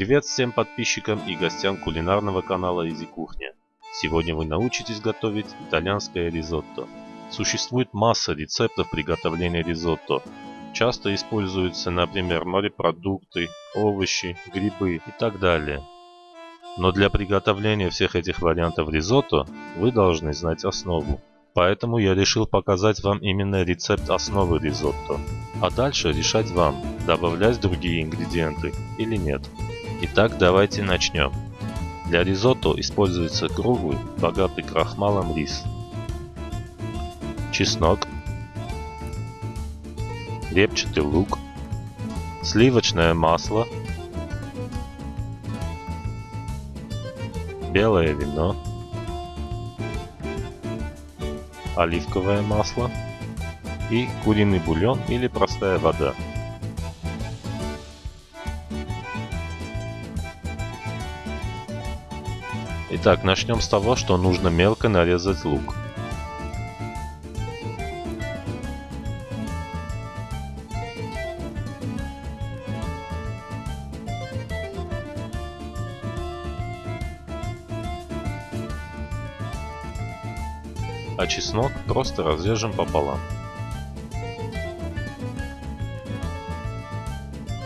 Привет всем подписчикам и гостям кулинарного канала Изи Кухня. Сегодня вы научитесь готовить итальянское ризотто. Существует масса рецептов приготовления ризотто. Часто используются, например, морепродукты, овощи, грибы и так далее. Но для приготовления всех этих вариантов ризотто вы должны знать основу. Поэтому я решил показать вам именно рецепт основы ризотто. А дальше решать вам, добавлять другие ингредиенты или нет. Итак, давайте начнем. Для ризотто используется круглый, богатый крахмалом рис, чеснок, репчатый лук, сливочное масло, белое вино, оливковое масло. И куриный бульон или простая вода. Итак, начнем с того, что нужно мелко нарезать лук. А чеснок просто разрежем пополам.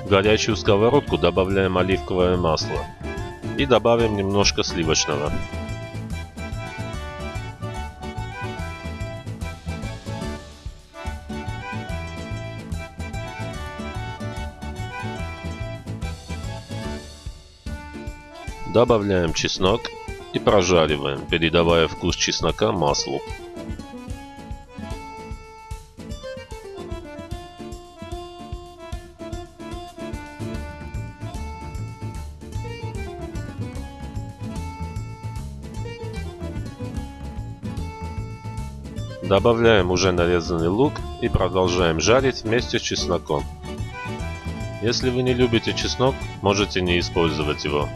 В горячую сковородку добавляем оливковое масло и добавим немножко сливочного. Добавляем чеснок и прожариваем, передавая вкус чеснока маслу. Добавляем уже нарезанный лук и продолжаем жарить вместе с чесноком. Если вы не любите чеснок, можете не использовать его.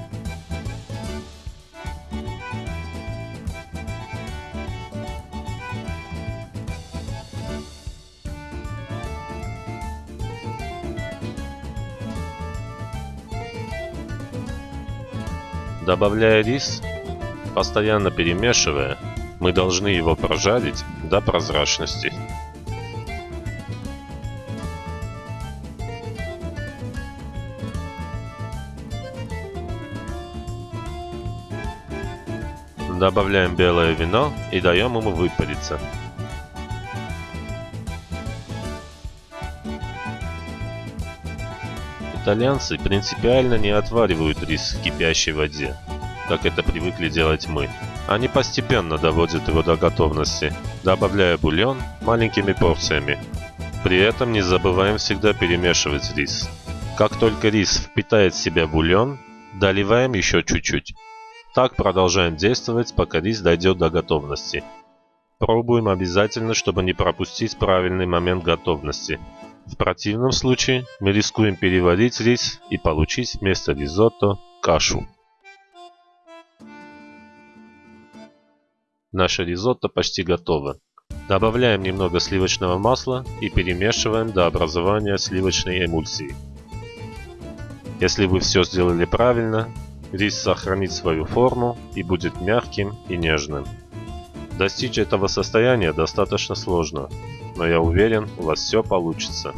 Добавляя рис, постоянно перемешивая, мы должны его прожарить до прозрачности. Добавляем белое вино и даем ему выпариться. Итальянцы принципиально не отваривают рис в кипящей воде, как это привыкли делать мы. Они постепенно доводят его до готовности, добавляя бульон маленькими порциями. При этом не забываем всегда перемешивать рис. Как только рис впитает в себя бульон, доливаем еще чуть-чуть. Так продолжаем действовать, пока рис дойдет до готовности. Пробуем обязательно, чтобы не пропустить правильный момент готовности. В противном случае мы рискуем переварить рис и получить вместо ризотто кашу. Наше ризотто почти готово. Добавляем немного сливочного масла и перемешиваем до образования сливочной эмульсии. Если вы все сделали правильно, рис сохранит свою форму и будет мягким и нежным. Достичь этого состояния достаточно сложно, но я уверен, у вас все получится.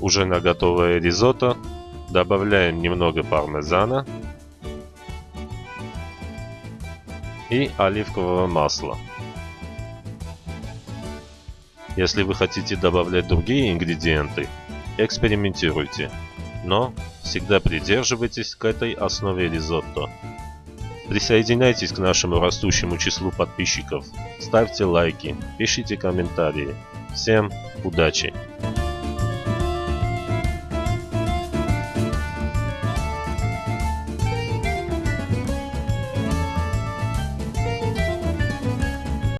Уже на готовое ризотто добавляем немного пармезана и оливкового масла. Если вы хотите добавлять другие ингредиенты, экспериментируйте, но всегда придерживайтесь к этой основе ризотто. Присоединяйтесь к нашему растущему числу подписчиков, ставьте лайки, пишите комментарии. Всем удачи!